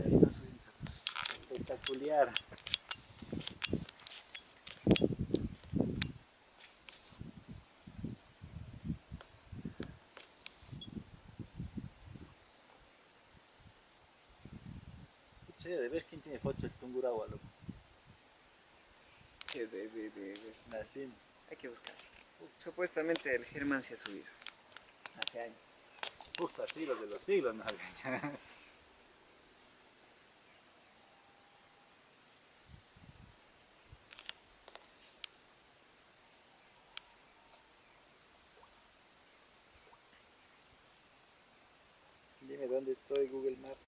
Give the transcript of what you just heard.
sí está subiendo. Espectacular. de ver quién tiene foto del Tungurahua, loco. Que de, de, de, de Hay que buscar. Supuestamente el Germán se ha subido. Hace años. Justo así, los de los siglos, ¿no? Dónde estoy, Google Maps.